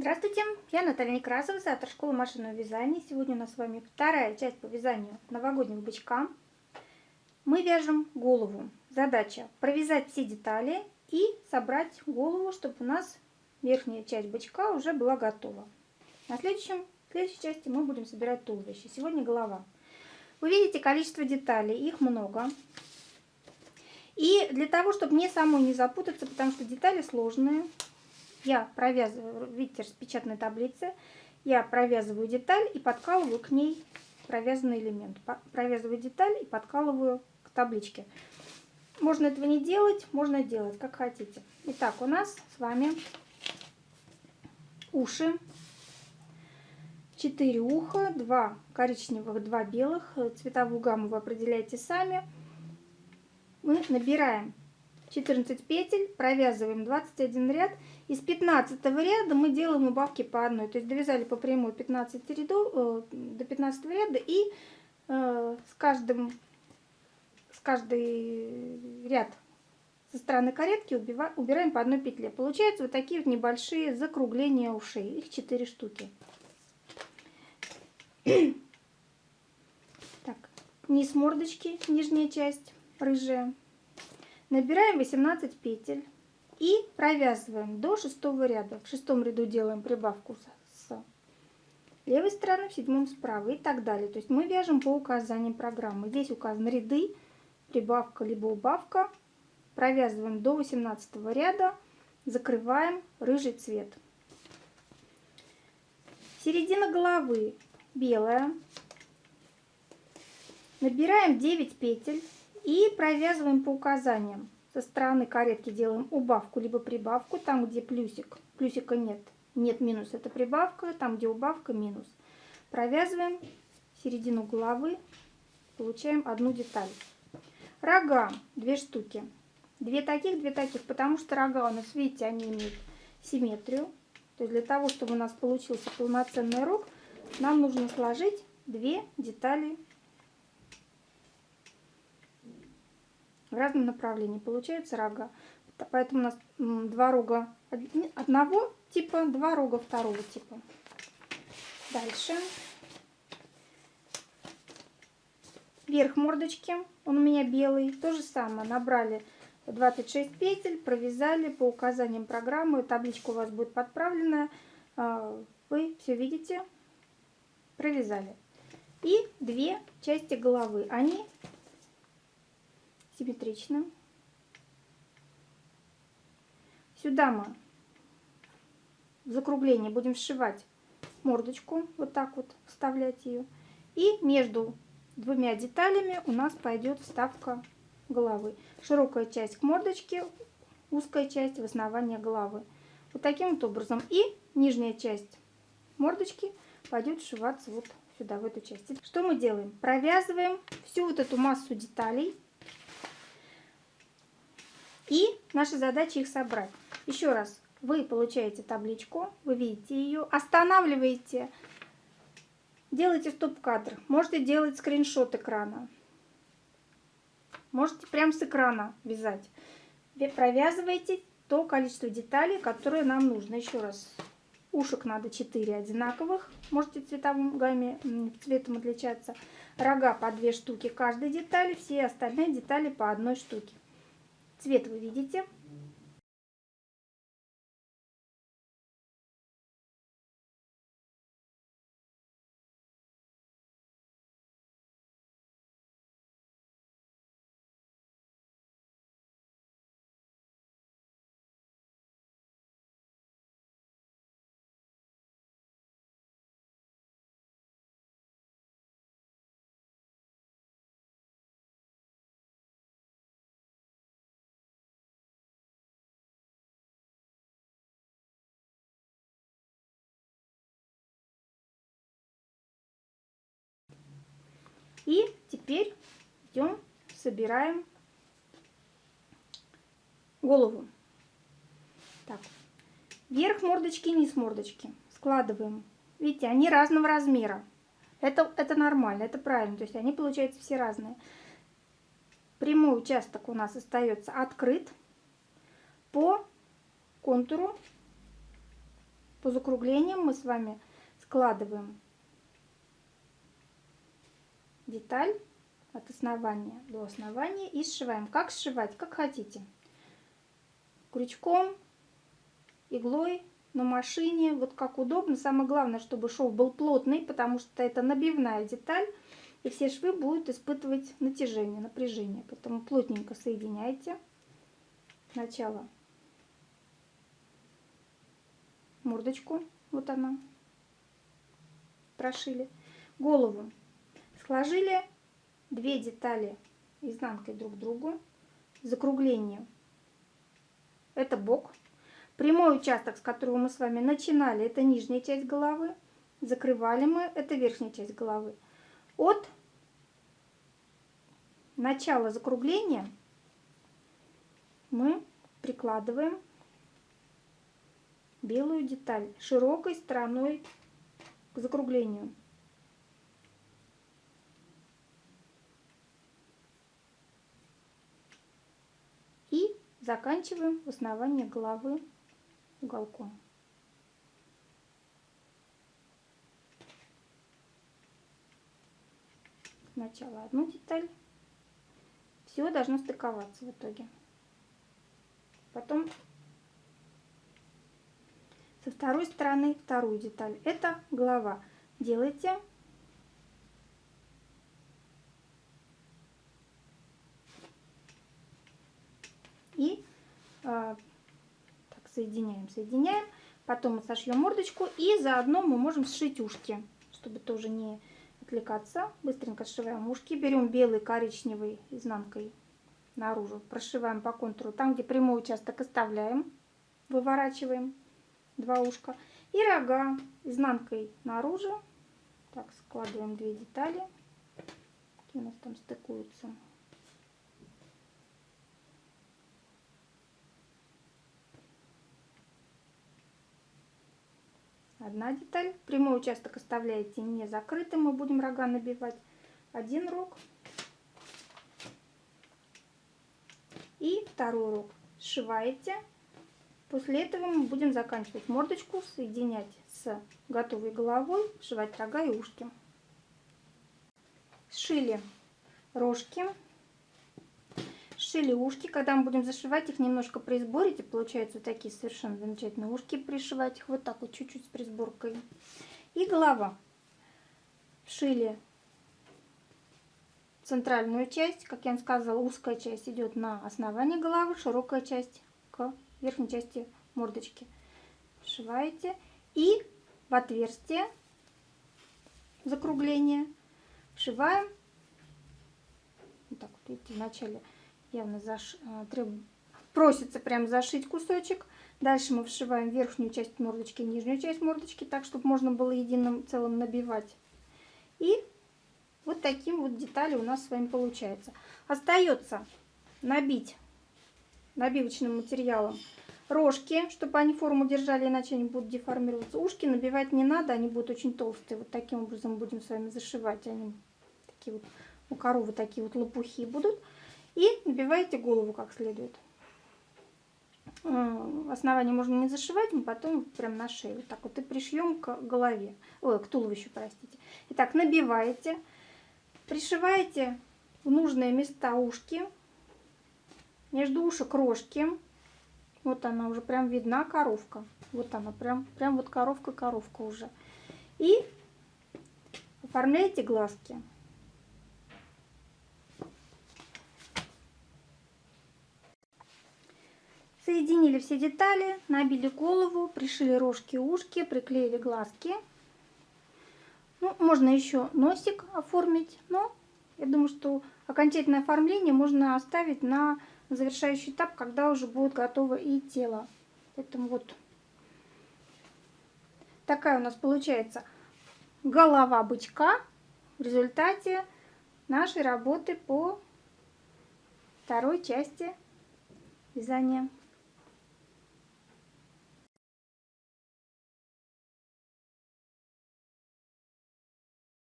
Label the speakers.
Speaker 1: Здравствуйте, я Наталья Некрасова, автор школы машинного вязания. Сегодня у нас с вами вторая часть по вязанию новогоднего бычка. Мы вяжем голову. Задача провязать все детали и собрать голову, чтобы у нас верхняя часть бычка уже была готова. На следующем, следующей части мы будем собирать туловище. Сегодня голова. Вы видите количество деталей, их много. И для того, чтобы мне самой не запутаться, потому что детали сложные, я провязываю, видите, распечатанной таблице, я провязываю деталь и подкалываю к ней провязанный элемент. Провязываю деталь и подкалываю к табличке. Можно этого не делать, можно делать, как хотите. Итак, у нас с вами уши. Четыре уха, два коричневых, два белых. Цветовую гамму вы определяете сами. Мы набираем 14 петель, провязываем 21 ряд. Из 15 ряда мы делаем убавки по одной. То есть довязали по прямой 15 рядов, э, до 15 ряда и э, с каждым с каждый ряд со стороны каретки убираем по одной петле. Получаются вот такие вот небольшие закругления ушей. Их 4 штуки. так, низ мордочки, нижняя часть, рыжая. Набираем 18 петель и провязываем до шестого ряда. В шестом ряду делаем прибавку с левой стороны, в седьмом справа и так далее. То есть мы вяжем по указаниям программы. Здесь указаны ряды, прибавка либо убавка. Провязываем до 18 ряда, закрываем рыжий цвет. Середина головы белая. Набираем 9 петель и провязываем по указаниям. Со стороны каретки делаем убавку либо прибавку, там где плюсик, плюсика нет, нет минус, это прибавка, там где убавка минус. Провязываем середину головы, получаем одну деталь. Рога, две штуки. Две таких, две таких, потому что рога у нас, видите, они имеют симметрию. То есть для того, чтобы у нас получился полноценный рог, нам нужно сложить две детали разном направлении. Получается рога. Поэтому у нас два рога одного типа, два рога второго типа. Дальше. Верх мордочки, он у меня белый. То же самое, набрали 26 петель, провязали по указаниям программы. Табличка у вас будет подправленная. А, вы все видите, провязали. И две части головы. Они симметрично. Сюда мы в закругление будем сшивать мордочку, вот так вот вставлять ее. И между двумя деталями у нас пойдет вставка головы. Широкая часть к мордочке, узкая часть в основании головы. Вот таким вот образом. И нижняя часть мордочки пойдет сшиваться вот сюда, в эту часть. Что мы делаем? Провязываем всю вот эту массу деталей и наша задача их собрать. Еще раз, вы получаете табличку, вы видите ее, останавливаете, делайте стоп-кадр. Можете делать скриншот экрана. Можете прямо с экрана вязать. Провязывайте то количество деталей, которое нам нужно. Еще раз, ушек надо 4 одинаковых, можете цветовым гамме, цветом отличаться. Рога по 2 штуки каждой детали, все остальные детали по одной штуке. Цвет вы видите. И теперь идем, собираем голову. Так, верх мордочки, низ мордочки. Складываем. Видите, они разного размера. Это, это нормально, это правильно. То есть они получаются все разные. Прямой участок у нас остается открыт по контуру по закруглениям мы с вами складываем деталь от основания до основания и сшиваем. Как сшивать? Как хотите. Крючком, иглой, на машине, вот как удобно. Самое главное, чтобы шов был плотный, потому что это набивная деталь, и все швы будут испытывать натяжение, напряжение. Поэтому плотненько соединяйте. Сначала мордочку, вот она, прошили. Голову сложили две детали изнанкой друг к другу, закругление. Это бок. Прямой участок, с которого мы с вами начинали, это нижняя часть головы. Закрывали мы, это верхняя часть головы. От начала закругления мы прикладываем белую деталь широкой стороной к закруглению. И заканчиваем в основании головы уголком. Сначала одну деталь. Все должно стыковаться в итоге. Потом со второй стороны вторую деталь. Это голова. Делайте и э, так соединяем, соединяем. Потом мы сошьем мордочку и заодно мы можем сшить ушки, чтобы тоже не отвлекаться. Быстренько сшиваем ушки, берем белый коричневый изнанкой наружу, прошиваем по контуру. Там, где прямой участок оставляем, выворачиваем два ушка. И рога изнанкой наружу. Так, складываем две детали. Какие у нас там стыкуются. Одна деталь. Прямой участок оставляете не закрытым. Мы будем рога набивать. Один рог. И второй рог. Сшиваете После этого мы будем заканчивать мордочку, соединять с готовой головой, сшивать рога и ушки. Сшили рожки, сшили ушки. Когда мы будем зашивать их, немножко присборите. Получаются вот такие совершенно замечательные ушки. Пришивать их вот так вот чуть-чуть с присборкой. И голова. Сшили центральную часть. Как я вам сказала, узкая часть идет на основание головы, широкая часть к верхней части мордочки. Вшиваете и в отверстие закругления вшиваем. Вот так вот, видите, вначале явно заш... Э, треб... просится прям зашить кусочек. Дальше мы вшиваем верхнюю часть мордочки, нижнюю часть мордочки, так, чтобы можно было единым целым набивать. И вот таким вот детали у нас с вами получается. Остается набить набивочным материалом рожки, чтобы они форму держали, иначе они будут деформироваться. Ушки набивать не надо, они будут очень толстые. Вот таким образом будем с вами зашивать. Они такие вот, у коровы такие вот лопухи будут. И набиваете голову как следует. Основание можно не зашивать, мы потом прям на шею. Так вот и пришьем к голове. Ой, к туловищу, простите. Итак, набиваете, пришиваете в нужные места ушки между ушек рожки. Вот она уже прям видна коровка. Вот она прям, прям вот коровка-коровка уже. И оформляете глазки. Соединили все детали, набили голову, пришили рожки, ушки, приклеили глазки. Ну, можно еще носик оформить, но я думаю, что окончательное оформление можно оставить на завершающий этап, когда уже будет готово и тело. Поэтому вот такая у нас получается голова бычка в результате нашей работы по второй части вязания.